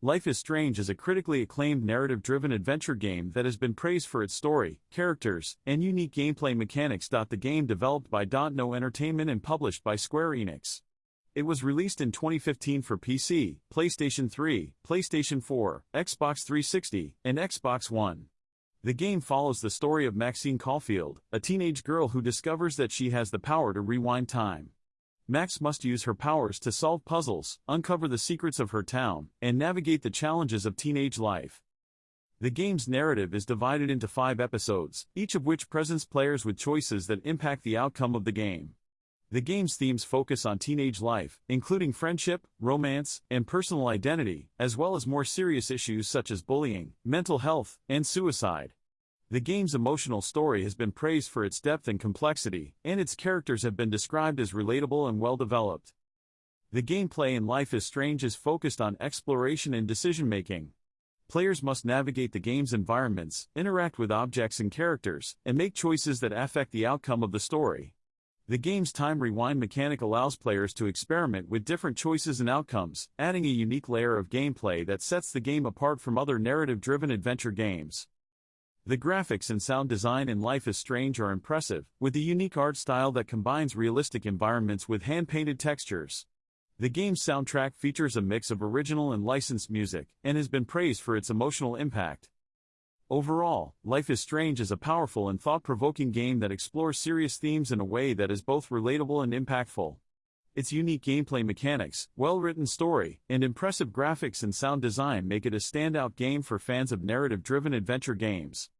Life is Strange is a critically acclaimed narrative-driven adventure game that has been praised for its story, characters, and unique gameplay mechanics. The game developed by Dontnod Entertainment and published by Square Enix. It was released in 2015 for PC, PlayStation 3, PlayStation 4, Xbox 360, and Xbox One. The game follows the story of Maxine Caulfield, a teenage girl who discovers that she has the power to rewind time. Max must use her powers to solve puzzles, uncover the secrets of her town, and navigate the challenges of teenage life. The game's narrative is divided into five episodes, each of which presents players with choices that impact the outcome of the game. The game's themes focus on teenage life, including friendship, romance, and personal identity, as well as more serious issues such as bullying, mental health, and suicide. The game's emotional story has been praised for its depth and complexity, and its characters have been described as relatable and well-developed. The gameplay in Life is Strange is focused on exploration and decision-making. Players must navigate the game's environments, interact with objects and characters, and make choices that affect the outcome of the story. The game's time rewind mechanic allows players to experiment with different choices and outcomes, adding a unique layer of gameplay that sets the game apart from other narrative-driven adventure games. The graphics and sound design in Life is Strange are impressive, with a unique art style that combines realistic environments with hand-painted textures. The game's soundtrack features a mix of original and licensed music, and has been praised for its emotional impact. Overall, Life is Strange is a powerful and thought-provoking game that explores serious themes in a way that is both relatable and impactful. Its unique gameplay mechanics, well-written story, and impressive graphics and sound design make it a standout game for fans of narrative-driven adventure games.